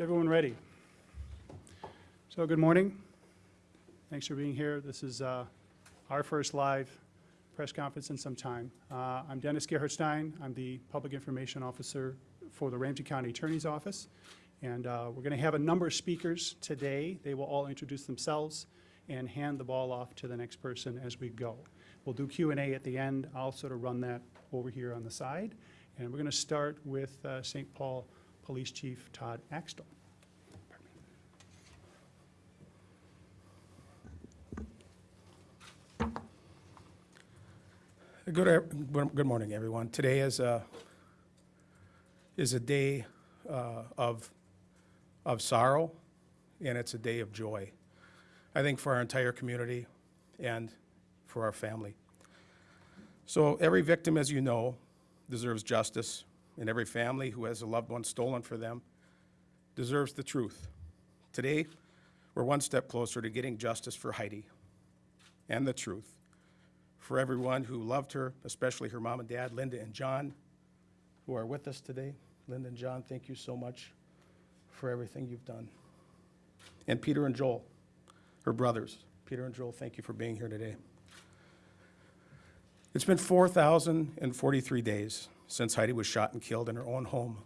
Everyone ready? So, good morning. Thanks for being here. This is uh, our first live press conference in some time. Uh, I'm Dennis Gerhardstein. I'm the Public Information Officer for the Ramsey County Attorney's Office. And uh, we're going to have a number of speakers today. They will all introduce themselves and hand the ball off to the next person as we go. We'll do Q and A at the end. I'll sort of run that over here on the side. And we're going to start with uh, St. Paul Police Chief Todd Axtell. Good, good good morning, everyone. Today is a, is a day uh, of, of sorrow, and it's a day of joy, I think, for our entire community and for our family. So every victim, as you know, deserves justice, and every family who has a loved one stolen for them deserves the truth. Today, we're one step closer to getting justice for Heidi and the truth for everyone who loved her, especially her mom and dad, Linda and John, who are with us today. Linda and John, thank you so much for everything you've done. And Peter and Joel, her brothers. Peter and Joel, thank you for being here today. It's been 4,043 days since Heidi was shot and killed in her own home,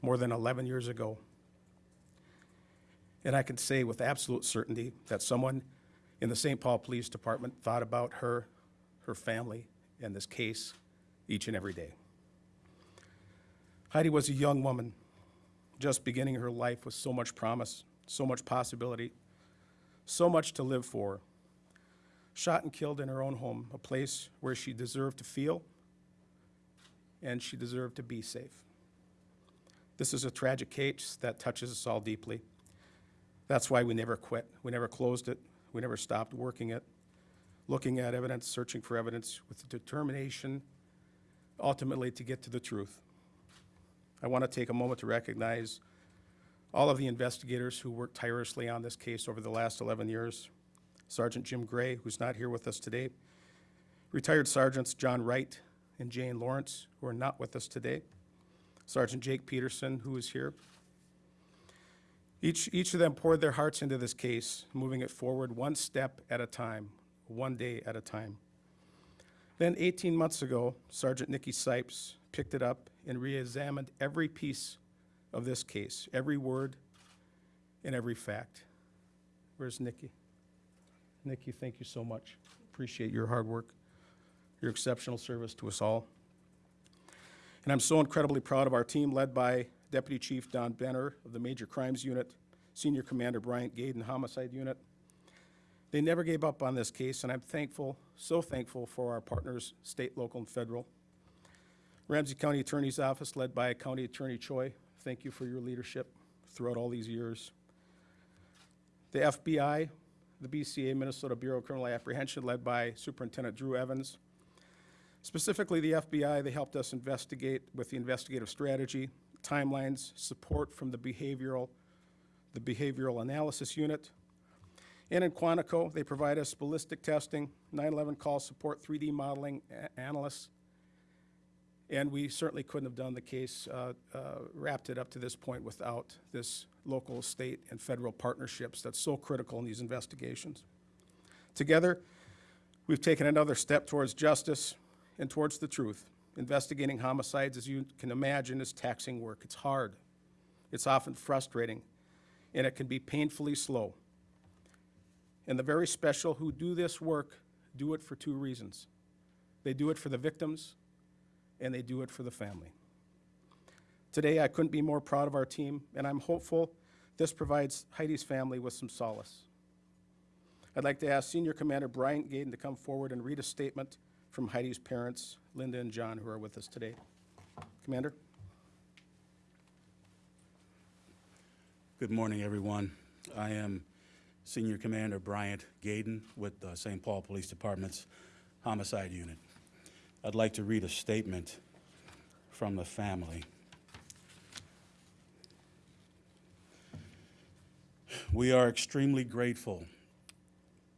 more than 11 years ago. And I can say with absolute certainty that someone in the St. Paul Police Department thought about her her family, and this case each and every day. Heidi was a young woman, just beginning her life with so much promise, so much possibility, so much to live for. Shot and killed in her own home, a place where she deserved to feel and she deserved to be safe. This is a tragic case that touches us all deeply. That's why we never quit. We never closed it. We never stopped working it looking at evidence, searching for evidence with determination, ultimately to get to the truth. I want to take a moment to recognize all of the investigators who worked tirelessly on this case over the last 11 years. Sergeant Jim Gray, who's not here with us today, retired Sergeants John Wright and Jane Lawrence, who are not with us today, Sergeant Jake Peterson, who is here. Each, each of them poured their hearts into this case, moving it forward one step at a time, one day at a time. Then 18 months ago, Sergeant Nikki Sipes picked it up and re-examined every piece of this case, every word and every fact. Where's Nikki? Nikki, thank you so much. Appreciate your hard work, your exceptional service to us all. And I'm so incredibly proud of our team led by Deputy Chief Don Benner of the Major Crimes Unit, Senior Commander Bryant Gaden Homicide Unit, they never gave up on this case, and I'm thankful, so thankful for our partners, state, local, and federal. Ramsey County Attorney's Office, led by County Attorney Choi, thank you for your leadership throughout all these years. The FBI, the BCA, Minnesota Bureau of Criminal Apprehension, led by Superintendent Drew Evans. Specifically, the FBI, they helped us investigate with the investigative strategy, timelines, support from the behavioral, the behavioral analysis unit, and in Quantico, they provide us ballistic testing, 9-11 call support, 3D modeling analysts. And we certainly couldn't have done the case, uh, uh, wrapped it up to this point without this local, state, and federal partnerships that's so critical in these investigations. Together, we've taken another step towards justice and towards the truth. Investigating homicides, as you can imagine, is taxing work. It's hard. It's often frustrating, and it can be painfully slow. And the very special who do this work do it for two reasons. They do it for the victims, and they do it for the family. Today, I couldn't be more proud of our team, and I'm hopeful this provides Heidi's family with some solace. I'd like to ask Senior Commander Bryant Gaden to come forward and read a statement from Heidi's parents, Linda and John, who are with us today. Commander? Good morning, everyone. I am Senior Commander Bryant Gaden with the St. Paul Police Department's Homicide Unit. I'd like to read a statement from the family. We are extremely grateful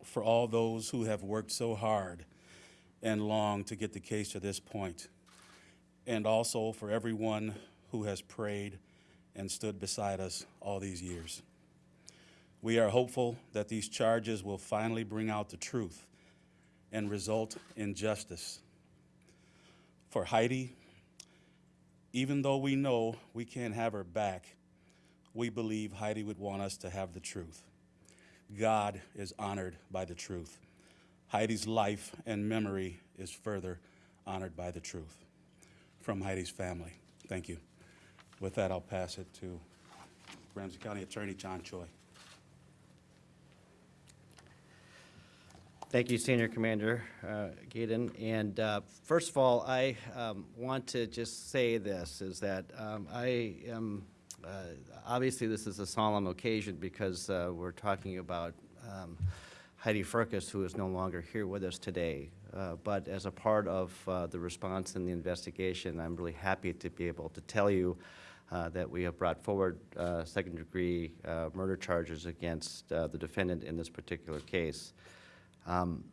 for all those who have worked so hard and long to get the case to this point, and also for everyone who has prayed and stood beside us all these years. We are hopeful that these charges will finally bring out the truth and result in justice. For Heidi, even though we know we can't have her back, we believe Heidi would want us to have the truth. God is honored by the truth. Heidi's life and memory is further honored by the truth. From Heidi's family. Thank you. With that, I'll pass it to Ramsey County Attorney John Choi. Thank you, Senior Commander uh. And uh, first of all, I um, want to just say this, is that um, I am, uh, obviously, this is a solemn occasion because uh, we're talking about um, Heidi Firkus, who is no longer here with us today. Uh, But as a part of uh, the response and the investigation, I'm really happy to be able to tell you uh, that we have brought forward uh, second-degree uh, murder charges against uh, the defendant in this particular case. Um,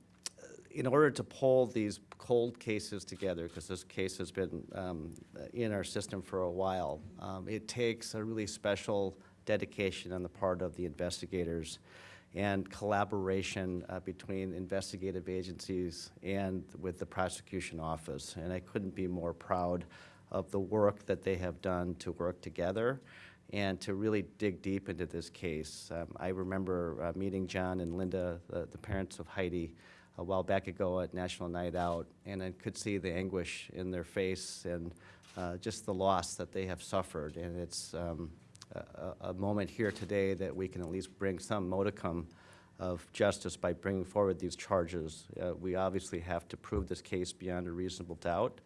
In order to pull these cold cases together, because this case has been um, in our system for a while, um, it takes a really special dedication on the part of the investigators and collaboration uh, between investigative agencies and with the prosecution office. And I couldn't be more proud of the work that they have done to work together and to really dig deep into this case. Um, I remember uh, meeting John and Linda, the, the parents of Heidi, a while back ago at National Night Out, and I could see the anguish in their face and uh, just the loss that they have suffered. And it's um, a, a- moment here today that we can at least bring some modicum of justice by bringing forward these charges. Uh, we obviously have to prove this case beyond a reasonable doubt.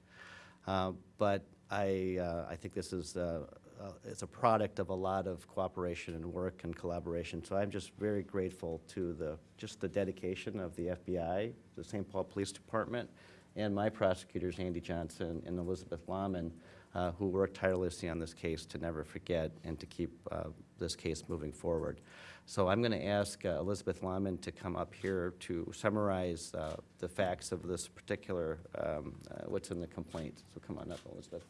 Uh, But I, uh, I think this is, uh, uh, it's a product of a lot of cooperation and work and collaboration. So I'm just very grateful to the, just the dedication of the FBI, the St. Paul Police Department, and my prosecutors, Andy Johnson and Elizabeth Lahman, uh, who worked tirelessly on this case to never forget and to keep uh, this case moving forward. So I'm going to ask uh, Elizabeth Lahman to come up here to summarize uh, the facts of this particular, um, uh, what's in the complaint. So come on up, Elizabeth.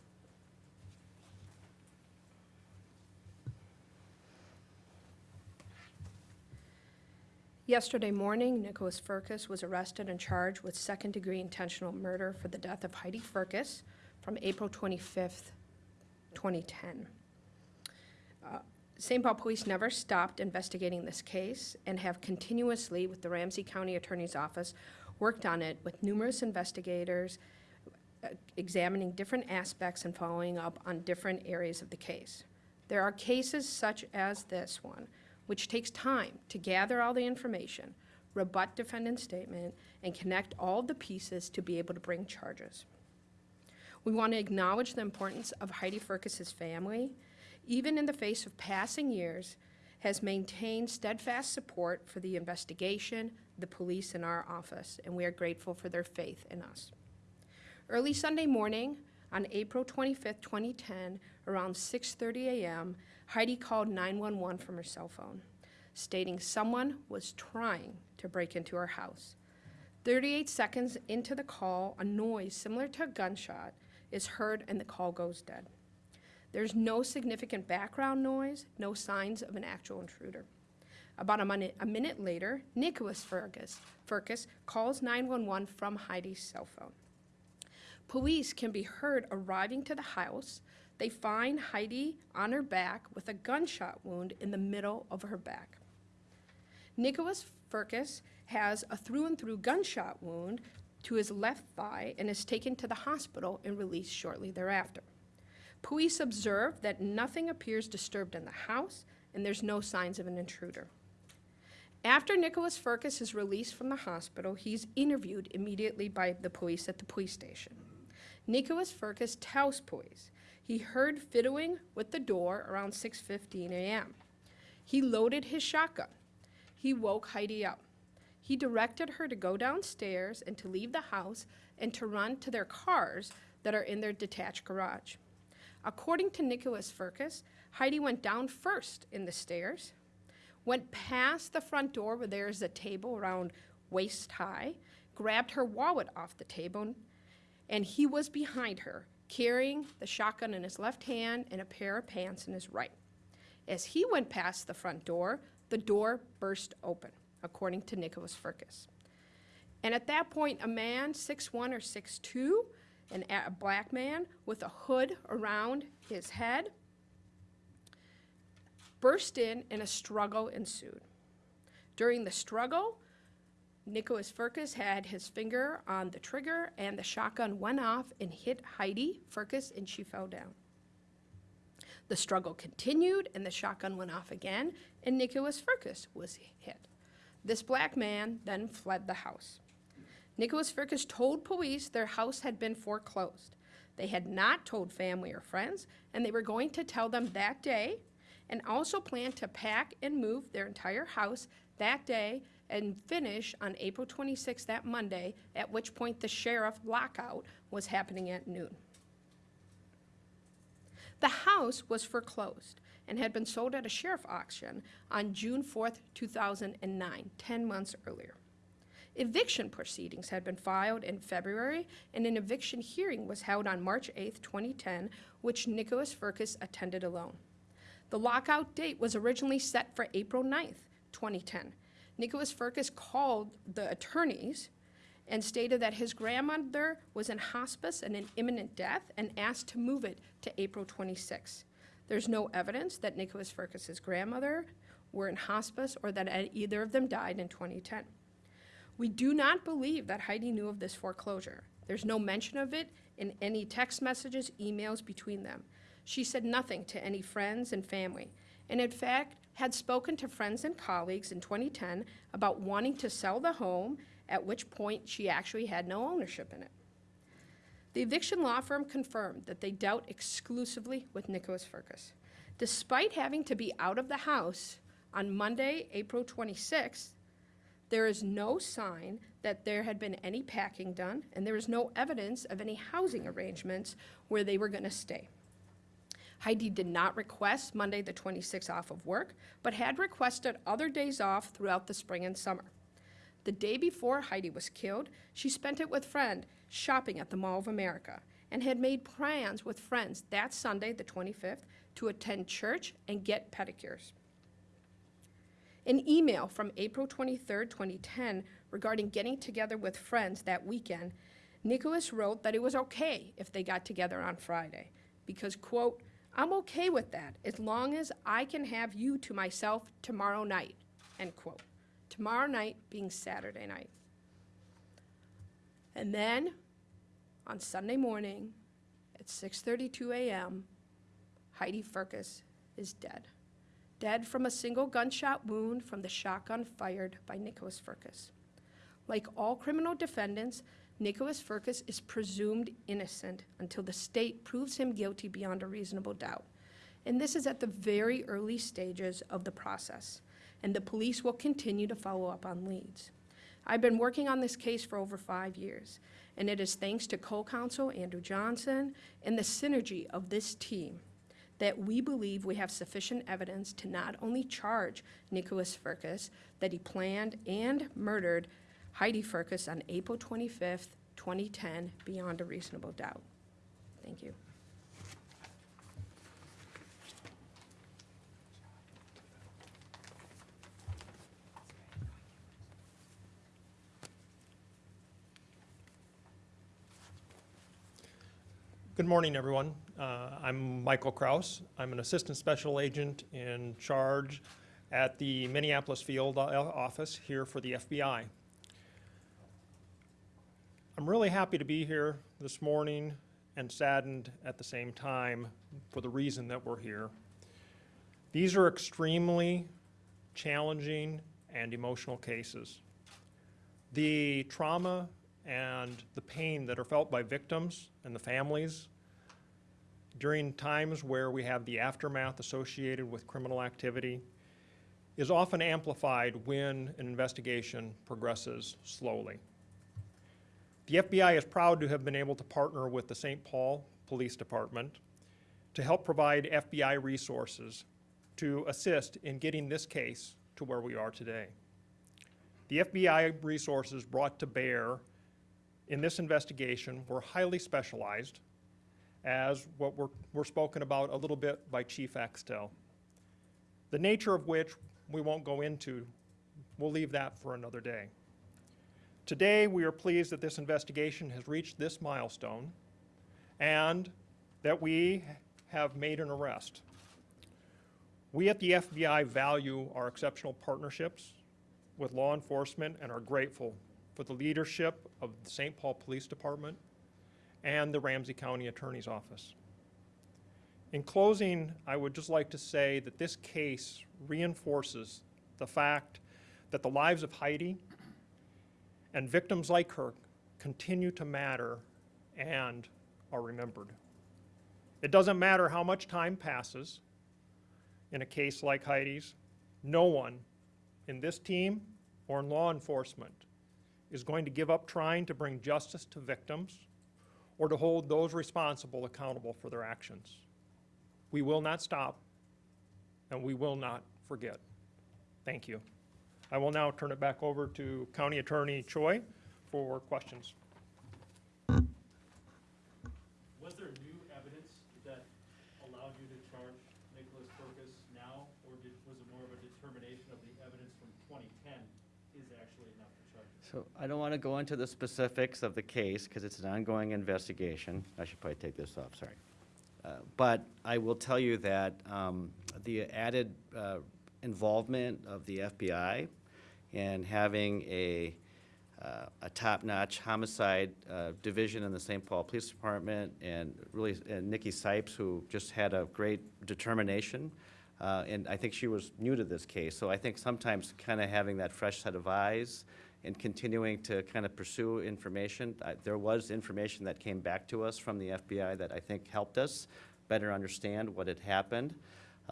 Yesterday morning, Nicholas Firkus was arrested and charged with second-degree intentional murder for the death of Heidi Firkus from April 25th, 2010. Uh, St. Paul Police never stopped investigating this case and have continuously, with the Ramsey County Attorney's Office, worked on it with numerous investigators, uh, examining different aspects and following up on different areas of the case. There are cases such as this one, which takes time to gather all the information, rebut defendant's statement, and connect all the pieces to be able to bring charges. We want to acknowledge the importance of Heidi Firkus's family, even in the face of passing years, has maintained steadfast support for the investigation, the police, and our office, and we are grateful for their faith in us. Early Sunday morning, on April 25th, 2010, around 6:30 a.m., Heidi called 911 from her cell phone, stating someone was trying to break into her house. 38 seconds into the call, a noise similar to a gunshot is heard and the call goes dead. There's no significant background noise, no signs of an actual intruder. About a minute, a minute later, Nicholas Fergus, Firkus calls 911 from Heidi's cell phone. Police can be heard arriving to the house. They find Heidi on her back with a gunshot wound in the middle of her back. Nicholas Firkus has a through and through gunshot wound to his left thigh and is taken to the hospital and released shortly thereafter. Police observe that nothing appears disturbed in the house and there's no signs of an intruder. After Nicholas Firkus is released from the hospital, he's interviewed immediately by the police at the police station. Nicholas Firkus tells police he heard fiddling with the door around 6:15 a.m. He loaded his shotgun. He woke Heidi up. He directed her to go downstairs and to leave the house and to run to their cars that are in their detached garage. According to Nicholas Firkus, Heidi went down first in the stairs, went past the front door where there's a table around waist high, grabbed her wallet off the table, and he was behind her, carrying the shotgun in his left hand and a pair of pants in his right. As he went past the front door, the door burst open, according to Nicholas Firkus. And at that point, a man, 6'1 or 6'2, an, a a black man with a hood around his head, burst in and a struggle ensued. During the struggle, Nicholas Firkus had his finger on the trigger and the shotgun went off and hit Heidi Firkus and she fell down. The struggle continued and the shotgun went off again and Nicholas Firkus was hit. This black man then fled the house. Nicholas Firkus told police their house had been foreclosed. They had not told family or friends, and they were going to tell them that day, and also planned to pack and move their entire house that day and finish on April 26th, that Monday, at which point the sheriff lockout was happening at noon. The house was foreclosed and had been sold at a sheriff auction on June 4th, 2009, 10 months earlier. Eviction proceedings had been filed in February, and an eviction hearing was held on March 8, 2010, which Nicholas Firkus attended alone. The lockout date was originally set for April 9, 2010. Nicholas Firkus called the attorneys and stated that his grandmother was in hospice and in imminent death and asked to move it to April 26. There's no evidence that Nicholas Firkus's grandmother were in hospice or that either of them died in 2010. We do not believe that Heidi knew of this foreclosure. There's no mention of it in any text messages, emails between them. She said nothing to any friends and family, and in fact, had spoken to friends and colleagues in 2010 about wanting to sell the home, at which point she actually had no ownership in it. The eviction law firm confirmed that they dealt exclusively with Nicholas Firkus. Despite having to be out of the house on Monday, April 26th, there is no sign that there had been any packing done, and there is no evidence of any housing arrangements where they were going to stay. Heidi did not request Monday, the 26th off of work, but had requested other days off throughout the spring and summer. The day before Heidi was killed, she spent it with friend shopping at the Mall of America and had made plans with friends that Sunday, the 25th, to attend church and get pedicures. An email from April 23, 2010, regarding getting together with friends that weekend, Nicholas wrote that it was okay if they got together on Friday because, quote, I'm okay with that as long as I can have you to myself tomorrow night, end quote. Tomorrow night being Saturday night. And then on Sunday morning at 6:32 a.m., Heidi Firkus is dead. Dead from a single gunshot wound from the shotgun fired by Nicholas Firkus. Like all criminal defendants, Nicholas Firkus is presumed innocent until the state proves him guilty beyond a reasonable doubt. And this is at the very early stages of the process, and the police will continue to follow up on leads. I've been working on this case for over five years, and it is thanks to co-counsel Andrew Johnson and the synergy of this team that we believe we have sufficient evidence to not only charge Nicholas Firkus that he planned and murdered Heidi Firkus on April 25th, 2010, beyond a reasonable doubt. Thank you. Good morning, everyone. Uh, I'm Michael Kraus. I'm an Assistant Special Agent in charge at the Minneapolis Field Office here for the FBI. I'm really happy to be here this morning and saddened at the same time for the reason that we're here. These are extremely challenging and emotional cases. The trauma and the pain that are felt by victims and the families during times where we have the aftermath associated with criminal activity is often amplified when an investigation progresses slowly. The FBI is proud to have been able to partner with the St. Paul Police Department to help provide FBI resources to assist in getting this case to where we are today. The FBI resources brought to bear in this investigation were highly specialized as what were, were spoken about a little bit by Chief Axtell. The nature of which we won't go into, we'll leave that for another day. Today, we are pleased that this investigation has reached this milestone and that we have made an arrest. We at the FBI value our exceptional partnerships with law enforcement and are grateful for the leadership of the St. Paul Police Department and the Ramsey County Attorney's Office. In closing, I would just like to say that this case reinforces the fact that the lives of Heidi and victims like her continue to matter and are remembered. It doesn't matter how much time passes in a case like Heidi's, no one in this team or in law enforcement is going to give up trying to bring justice to victims or to hold those responsible accountable for their actions. We will not stop, and we will not forget. Thank you. I will now turn it back over to County Attorney Choi for questions. Was there new evidence that allowed you to charge Nicholas Burgess now, or did, was it more of a determination of the evidence from 2010 is actually enough to charge? him? So I don't want to go into the specifics of the case because it's an ongoing investigation. I should probably take this off, sorry. Uh, But I will tell you that um, the added uh, involvement of the FBI and having a, uh, a top-notch homicide uh, division in the St. Paul Police Department and really, and Nikki Sipes, who just had a great determination. Uh, And I think she was new to this case, so I think sometimes kind of having that fresh set of eyes and continuing to kind of pursue information. I- There was information that came back to us from the FBI that I think helped us better understand what had happened.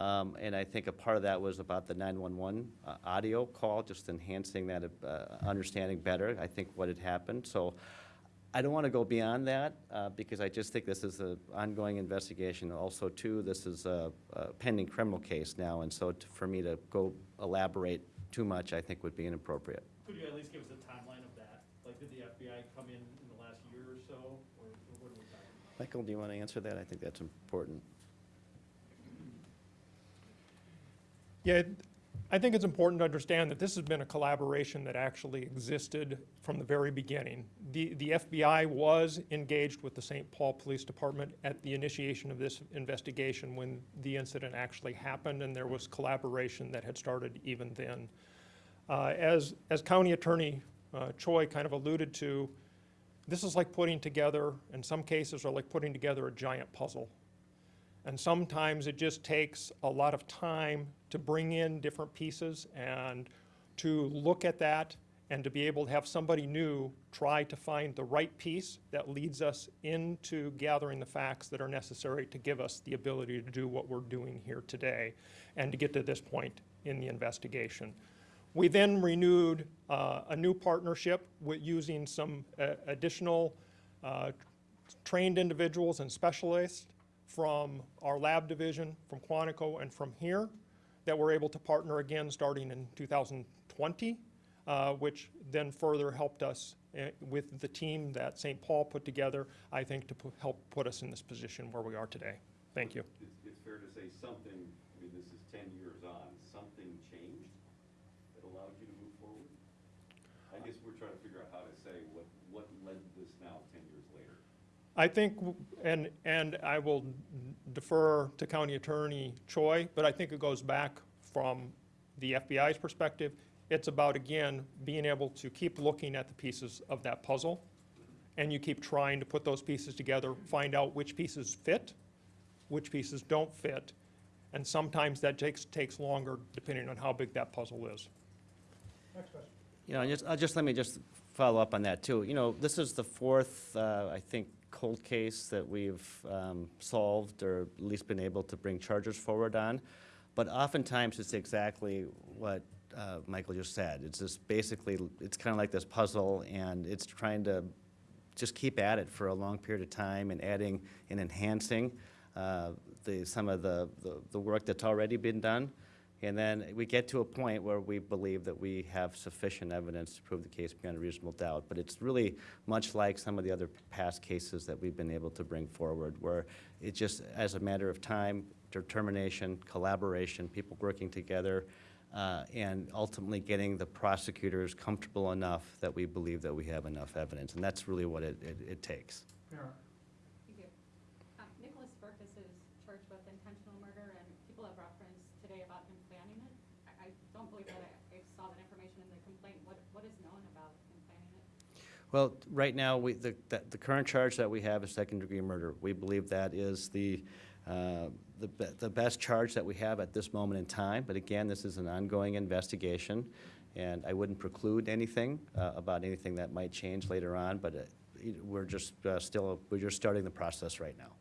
Um, And I think a part of that was about the 911 uh, audio call, just enhancing that uh, understanding better, I think, what had happened. So I don't want to go beyond that, uh, because I just think this is an ongoing investigation. Also, too, this is a a pending criminal case now, and so t- for me to go elaborate too much, I think would be inappropriate. Could you at least give us a timeline of that? Like, did the FBI come in in the last year or so, or or what are we talking about? Michael, do you want to answer that? I think that's important. Yeah, I think it's important to understand that this has been a collaboration that actually existed from the very beginning. The, the FBI was engaged with the St. Paul Police Department at the initiation of this investigation when the incident actually happened, and there was collaboration that had started even then. Uh, As, as County Attorney uh, Choi kind of alluded to, this is like putting together, in some cases, are like putting together a giant puzzle. And sometimes it just takes a lot of time to bring in different pieces and to look at that and to be able to have somebody new try to find the right piece that leads us into gathering the facts that are necessary to give us the ability to do what we're doing here today and to get to this point in the investigation. We then renewed uh, a new partnership with using some uh, additional uh, trained individuals and specialists from our lab division, from Quantico, and from here, that we're able to partner again starting in 2020, uh, which then further helped us uh, with the team that St. Paul put together, I think, to help put us in this position where we are today. Thank you. It's, it's fair to say something, I mean, this is ten years on, something changed that allowed you to move forward? I guess we're trying to figure out how to say what, what led to this now ten years later. I think, and, and I will defer to County Attorney Choi, but I think it goes back from the FBI's perspective. It's about, again, being able to keep looking at the pieces of that puzzle, and you keep trying to put those pieces together, find out which pieces fit, which pieces don't fit, and sometimes that takes, takes longer depending on how big that puzzle is. Next question. You know, just, uh, just let me just follow up on that too. You know, this is the fourth, uh, I think, cold case that we've um, solved or at least been able to bring charges forward on. But oftentimes, it's exactly what uh, Michael just said. It's just basically, it's kind of like this puzzle, and it's trying to just keep at it for a long period of time and adding and enhancing uh, the, some of the, the- the work that's already been done. And then we get to a point where we believe that we have sufficient evidence to prove the case beyond a reasonable doubt. But it's really much like some of the other past cases that we've been able to bring forward, where it just, as a matter of time, determination, collaboration, people working together, uh, and ultimately getting the prosecutors comfortable enough that we believe that we have enough evidence. And that's really what it, it, it takes. Thank you. Um, Nicholas Firkus is charged with intentional murder, and people have referenced today about him planning it. I, I don't believe that I, I saw that information in the complaint. What, what is known about him planning it? Well, right now, we, the, current charge that we have is second-degree murder. We believe that is the, uh, the, be- the best charge that we have at this moment in time. But again, this is an ongoing investigation, and I wouldn't preclude anything uh, about anything that might change later on, but uh, we're just still, we're just starting the process right now.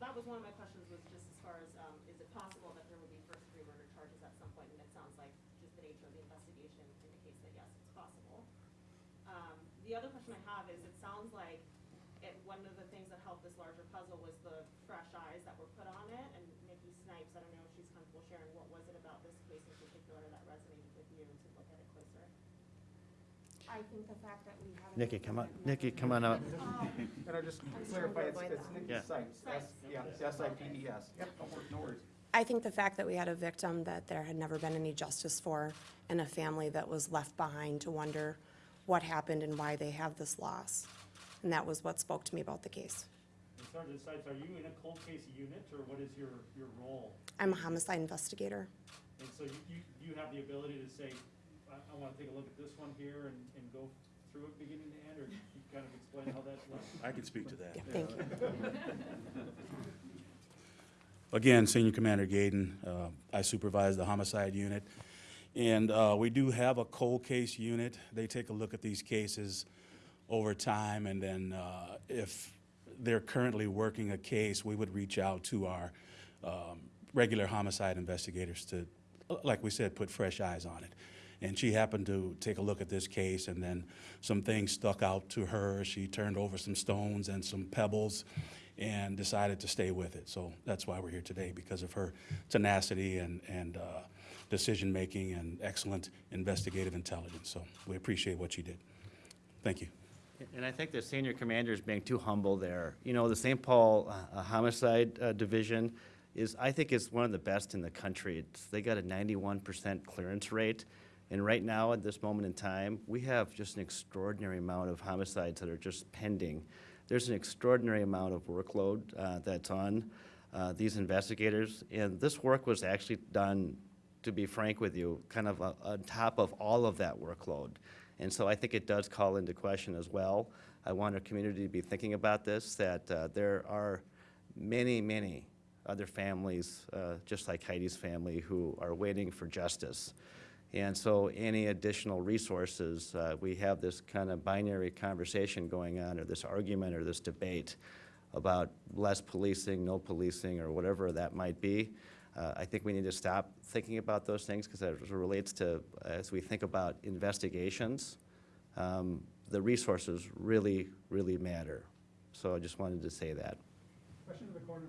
That was one of my questions, was just as far as, um, is it possible that there would be first-degree murder charges at some point? And it sounds like just the nature of the investigation indicates that yes, it's possible. Um, the other question I have is, it sounds like it, one of the things that helped this larger puzzle was the fresh eyes that were put on it, and Nikki Snipes, I don't know if she's comfortable sharing, what was it about this case in particular that resonated with you to look at it closer? I think the fact that we have. Nikki, come on, Nikki, come on up. And I just I'm just trying to avoid that. Yeah. Sipes, S, yeah, S-I-P-E-S. Yep, no wor- no worries. I think the fact that we had a victim that there had never been any justice for and a family that was left behind to wonder what happened and why they have this loss. And that was what spoke to me about the case. And Sergeant Sipes, are you in a cold case unit, or what is your, your role? I'm a homicide investigator. And so you, you, you have the ability to say, I, I wanna take a look at this one here and, and go through it beginning to end, or you kind of explain how that works? I can speak to that. Yeah, thank you. Again, Senior Commander Gaden, uh, I supervise the homicide unit. And uh, we do have a cold case unit. They take a look at these cases over time, and then uh, if they're currently working a case, we would reach out to our um, regular homicide investigators to, like we said, put fresh eyes on it. And she happened to take a look at this case, and then some things stuck out to her. She turned over some stones and some pebbles and decided to stay with it. So that's why we're here today, because of her tenacity and, and uh, decision-making and excellent investigative intelligence. So we appreciate what she did. Thank you. And I think the senior commander is being too humble there. You know, the St. Paul uh, Homicide uh, Division is, I think is one of the best in the country. It's, they got a ninety-one percent clearance rate. And right now, at this moment in time, we have just an extraordinary amount of homicides that are just pending. There's an extraordinary amount of workload uh, that's on uh, these investigators. And this work was actually done, to be frank with you, kind of on top of all of that workload. And so I think it does call into question as well. I want our community to be thinking about this, that uh, there are many, many other families, uh, just like Heidi's family, who are waiting for justice. And so any additional resources, uh, we have this kind of binary conversation going on, or this argument, or this debate about less policing, no policing, or whatever that might be. Uh, I think we need to stop thinking about those things, because it relates to, as we think about investigations, um, the resources really, really matter. So I just wanted to say that. Question in the corner.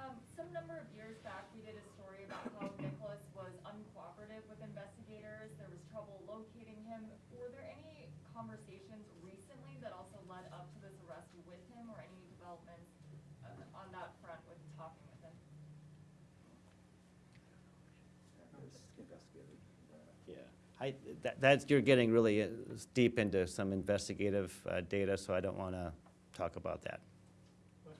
Um, some number of years back, we did a story about how Nicholas was uncooperative with investigators. There was trouble locating him. Were there any conversations recently that also led up to this arrest with him, or any developments uh, on that front with talking with him? Yeah, I, that, that's, you're getting really uh, deep into some investigative uh, data, so I don't want to talk about that. So,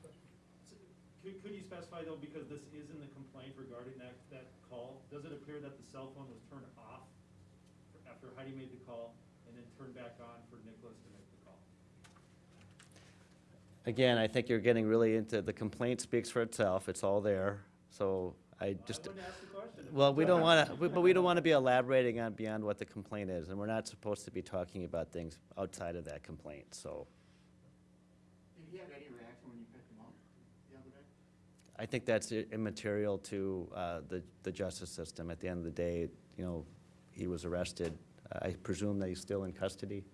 Could, could you specify though, because this is in the complaint regarding that, that call, does it appear that the cell phone was turned off after Heidi made the call and then turned back on for Nicholas to make the call? Again, I think you're getting really into, the complaint speaks for itself, it's all there, so I just, I wouldn't ask the question. well, we don't want to, but we don't want to be elaborating on beyond what the complaint is, and we're not supposed to be talking about things outside of that complaint, so. Did he have any reaction when you picked him up the other day? I think that's i- immaterial to uh, the, the justice system. At the end of the day, you know, he was arrested. I presume that he's still in custody.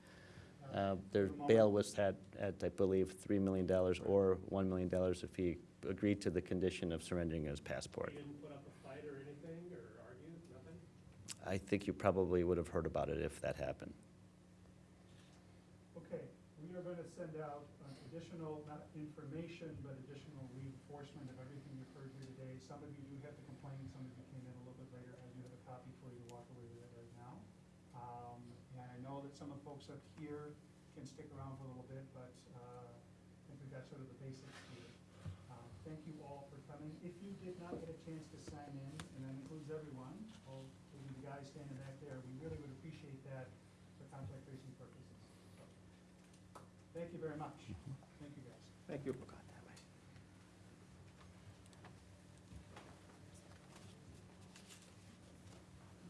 Uh, Their bail was set at, I believe, $3 million or $1 million if he agreed to the condition of surrendering his passport. He didn't put up fight or anything, or argue, nothing? I think you probably would have heard about it if that happened. Okay, we are going to send out additional, not information, but additional reinforcement of everything you've heard here today. Some of you do have to complain, some of you came in a little bit later. I do have a copy for you to walk away with it right now. Um, And I know that some of the folks up here can stick around for a little bit, but uh, I think we've got sort of the basics here. Um, Thank you all for coming. If you did not get a chance to sign in, and that includes everyone, all, including the guys standing back there, we really would appreciate that for contact tracing purposes. Thank you very much.